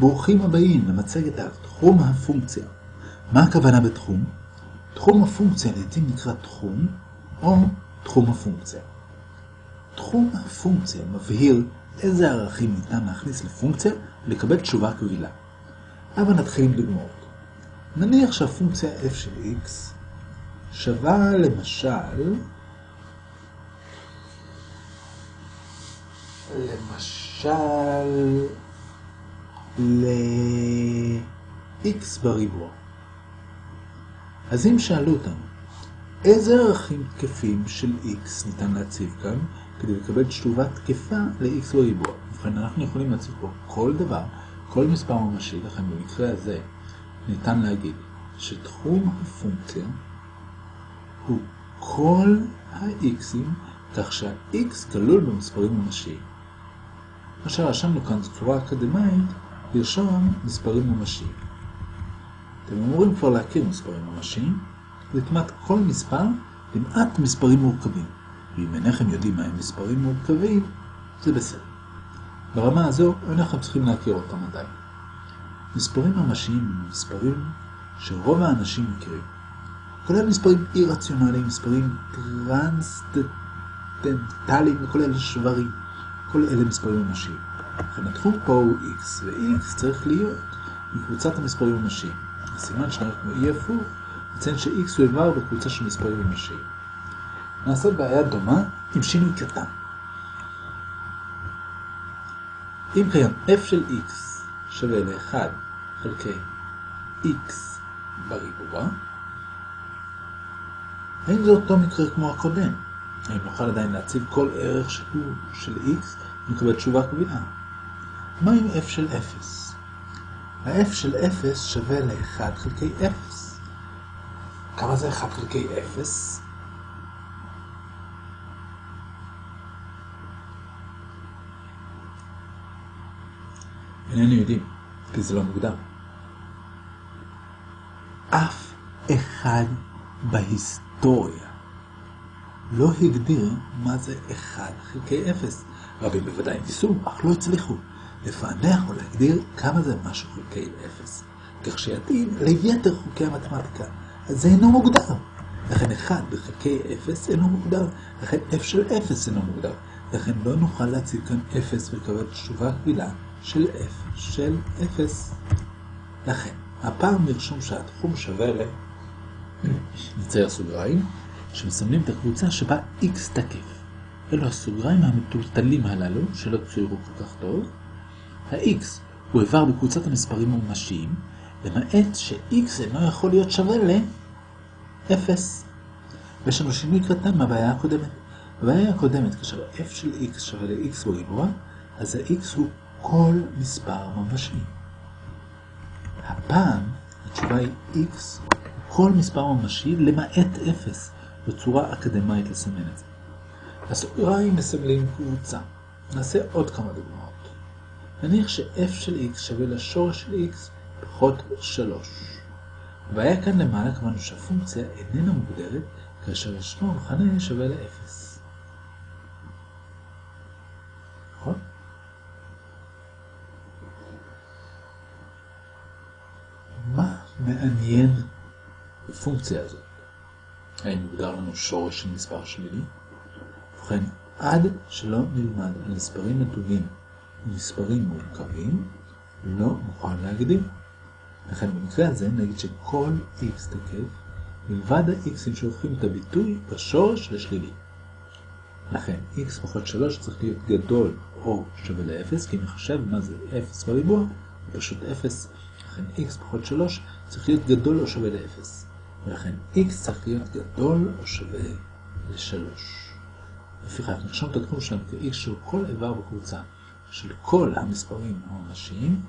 ברוכים הבאים למצגת על תחום הפונקציה. מה הכוונה בתחום? תחום הפונקציה לעתים נקרא תחום או תחום הפונקציה. תחום הפונקציה מבהיר איזה ערכים ניתן להכניס לפונקציה ולקבל תשובה קבילה. אבל נתחיל עם דוגמאות. נניח שהפונקציה f של x שווה למשל למשל ל-x בריבוע. אז אם שאלו אותנו, איזה ערכים תקפים של x ניתן להציב כאן כדי לקבל תשובה תקפה ל-x בריבוע? ובכן, אנחנו יכולים להציב פה כל דבר, כל מספר ממשי, לכן במקרה הזה ניתן להגיד שתחום הפונקציה הוא כל ה-x'ים, כך שה-x כלול במספרים ממשיים. מה שרשמנו כאן זו צורה אקדמית לרשום מספרים ממשיים. אתם אמורים כבר להכיר מספרים ממשיים, וכמעט כל מספר למעט מספרים מורכבים. ואם אינכם יודעים מהם מספרים מורכבים, זה בסדר. ברמה הזו אינכם צריכים להכיר אותם עדיין. מספרים ממשיים הם מספרים שרוב האנשים מכירים. כולל מספרים אי-רציונליים, מספרים טרנסצנדנטליים וכולל שברים. כל אלה מספרים ממשיים. התחום פה הוא x, ו-x צריך להיות מקבוצת המספרים ממשיים. הסימן שלנו כמו אי הפוך, מציין ש-x הוא איבר בקבוצה של מספרים ממשיים. נעשה בעיה דומה עם שינוי קטן. אם קיים f של x שווה ל-1 חלקי x בריבוע, האם זה אותו מקרה כמו הקודם? האם נוכל עדיין להציב כל ערך שהוא של x ונקבל תשובה קבילה? מה עם f של 0? ה-f של 0 שווה ל-1 חלקי 0. כמה זה 1 חלקי 0? איננו יודעים, כי זה לא מוגדר. אף אחד בהיסטוריה לא הגדיר מה זה 1 חלקי 0. רבים בוודאי ניסו, אך לא הצליחו לפענח או להגדיר כמה זה משהו חלקי 0, כך שיתאים ליתר חוקי המתמטיקה. אז זה אינו מוגדר. לכן 1 בחלקי 0 אינו מוגדר, לכן f של 0 אינו מוגדר. לכן לא נוכל להציב כאן 0 ולקבל תשובה קבילה של f של 0. לכן, הפעם נרשום שהתחום שווה ל... נצייר סוגריים, שמסמלים את הקבוצה שבה x תקף. אלו הסוגריים המטולטלים הללו, שלא צוירו כל כך טוב. ה-x הוא איבר בקבוצת המספרים הממשיים, למעט ש-x אינו יכול להיות שווה ל-0. ויש לנו שינוי קטן מהבעיה הקודמת. בבעיה הקודמת, כאשר f של x שווה ל-x בריבוע, אז ה-x הוא כל מספר ממשי. הפעם התשובה היא x כל מספר ממשי למעט 0, בצורה אקדמית לסמן את זה. הסוגריים מסמלים קבוצה. נעשה עוד כמה דוגמאות. נניח ש-f של x שווה לשורש של x פחות 3. הבעיה כאן למעלה קבענו שהפונקציה איננה מוגדרת כאשר ישנו מכנה שווה ל-0. נכון? מה מעניין בפונקציה הזאת? האם מוגדר לנו שורש של מספר שלילי? ובכן, עד שלא נלמד על מספרים נתונים ומספרים מורכבים, לא נוכל להגדיר. לכן במקרה הזה נגיד שכל x תקף מלבד ה-x'ים שהופכים את הביטוי בשורש לשלילי. לכן x פחות 3 צריך להיות גדול או שווה ל-0, כי נחשב מה זה 0 בריבוע, זה פשוט 0. לכן x פחות 3 צריך להיות גדול או שווה ל-0. ולכן x צריך להיות גדול או שווה ל-3. לפיכך נרשום את התחום שלנו כ-x שהוא כל איבר בקבוצה של כל המספרים הממשיים,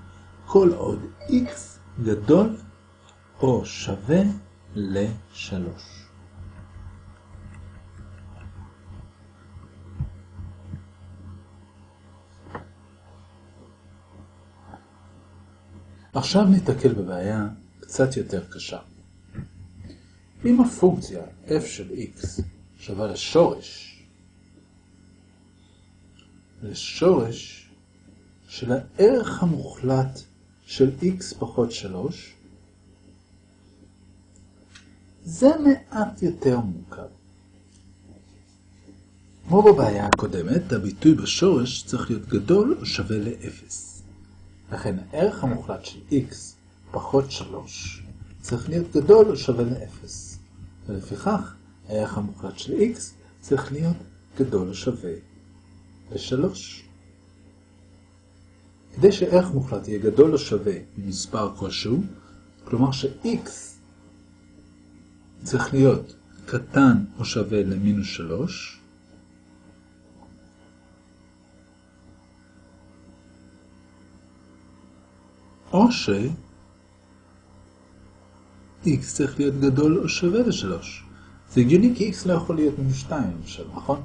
כל עוד x גדול או שווה ל-3. עכשיו ניתקל בבעיה קצת יותר קשה. אם הפונקציה f של x שווה לשורש, לשורש של הערך המוחלט של x פחות 3, זה מעט יותר מורכב. כמו בבעיה הקודמת, הביטוי בשורש צריך להיות גדול או שווה ל-0. לכן הערך המוחלט של x פחות 3 צריך להיות גדול או שווה ל-0. ולפיכך, הערך המוחלט של x צריך להיות גדול או שווה ל-3. כדי שערך מוחלט יהיה גדול או שווה ממספר כלשהו, כלומר ש-x צריך להיות קטן או שווה למינוס 3, או ש x צריך להיות גדול או שווה ל-3. זה הגיוני כי x לא יכול להיות מינוס 2 למשל, נכון?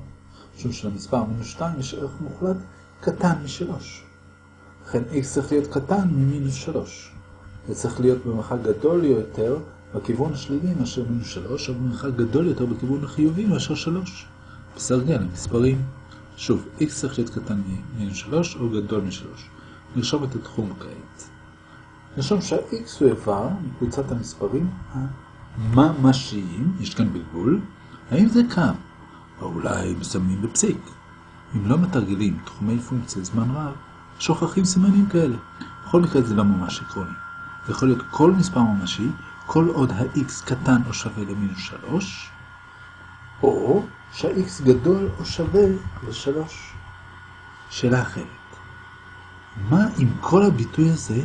משום שלמספר מינוס 2 יש ערך מוחלט קטן מ-3. לכן x צריך להיות קטן ממינוס 3. זה צריך להיות במרחק גדול יותר בכיוון השלילי מאשר מינוס 3, או במרחק גדול יותר בכיוון החיובי מאשר 3. בסרגל המספרים. שוב, x צריך להיות קטן ממינוס 3 או גדול מ-3. נרשום את התחום כעת. נרשום שה-x הוא איבר מקבוצת המספרים הממשיים, יש כאן בלבול, האם זה קו, או אולי מסמנים בפסיק. אם לא מתרגלים תחומי פונקציה זמן רב, שוכחים סימנים כאלה. בכל מקרה זה לא ממש עקרוני. זה יכול להיות כל מספר ממשי, כל עוד ה-x קטן או שווה למינוס 3, או שה-x גדול או שווה ל-3. שאלה אחרת. מה אם כל הביטוי הזה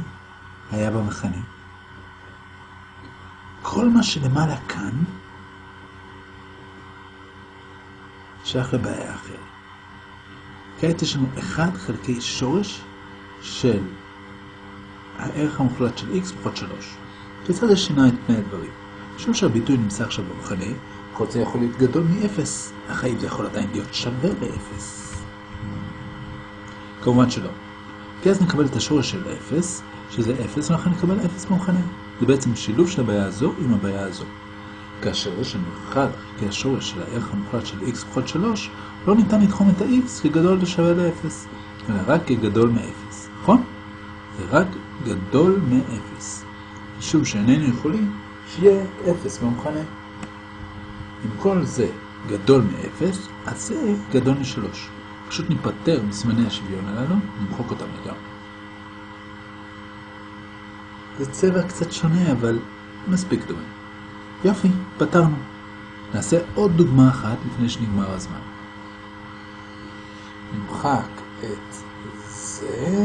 היה במכנה? כל מה שלמעלה כאן שייך לבעיה אחרת. כעת יש לנו 1 חלקי שורש של הערך המוחלט של x פחות 3. כיצד זה שינה את פני הדברים? משום שהביטוי נמצא עכשיו במכנה, כל זה יכול להיות גדול מ-0, אך האם זה יכול עדיין להיות שווה ל-0? כמובן שלא. כי אז נקבל את השורש של 0, שזה 0, ולכן נקבל 0 במכנה. זה בעצם שילוב של הבעיה הזו עם הבעיה הזו. כאשר יש לנו 1 חלקי השורש של הערך המוחלט של x פחות 3, לא ניתן לתחום את ה-x כגדול ושווה ל-0, אלא רק כגדול מ-0, נכון? זה רק גדול מ-0, משום שאיננו יכולים שיהיה 0 במכנה. אם כל זה גדול מ-0, אז זה גדול מ-3. פשוט ניפטר מסימני השוויון הללו, נמחוק אותם לגמרי. זה צבע קצת שונה, אבל מספיק דומה. יופי, פתרנו. נעשה עוד דוגמה אחת לפני שנגמר הזמן. נמחק את זה.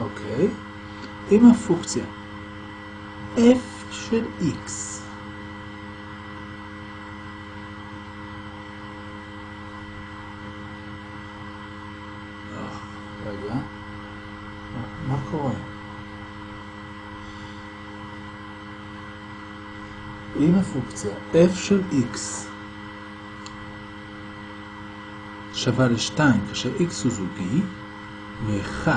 אוקיי. עם הפונקציה f של x רגע, מה קורה? אם הפונקציה f של x שווה ל-2 כאשר x הוא זוגי, ו-1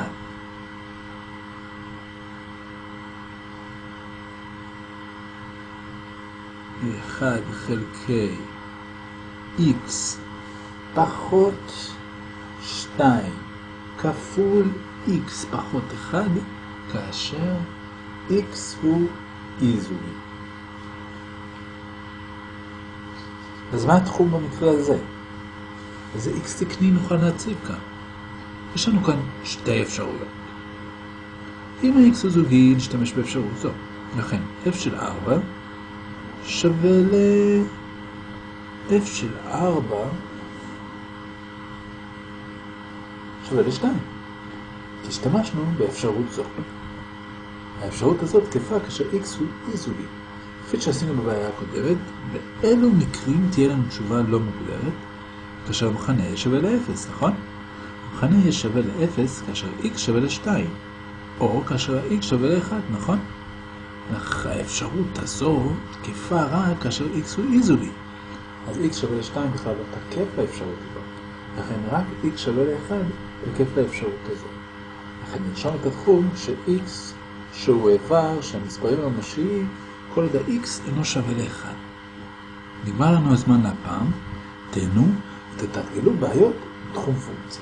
ו-1 חלקי x פחות 2 כפול x פחות 1 כאשר x הוא אי-זוגי. אז מה התחום במקרה הזה? איזה x תקני נוכל להציב כאן? יש לנו כאן שתי אפשרויות. אם ה-x הוא זוגי, נשתמש באפשרות זו. לכן f של 4 שווה ל... f של 4 שווה ל-2. כי השתמשנו באפשרות זו. האפשרות הזאת תקפה כאשר x הוא אי-זוגי. כפי שעשינו בבעיה הקודמת, באילו מקרים תהיה לנו תשובה לא מוגדרת, כאשר המכנה יהיה שווה ל-0, נכון? המכנה יהיה שווה ל-0 כאשר x שווה ל-2, או כאשר ה-x שווה ל-1, נכון? אך האפשרות הזו תקפה רק כאשר x הוא אי-זוגי. אז x שווה ל-2 בכלל לא תקף לאפשרות הזאת. לכן רק x שווה ל-1 תקף לאפשרות הזו. לכן נרשום את התחום ש-x שהוא איבר שהמספרים הממשיים כל עוד ה-x אינו שווה ל-1. נגמר לנו הזמן להפעם, תהנו ותתרגלו בעיות בתחום פונקציה.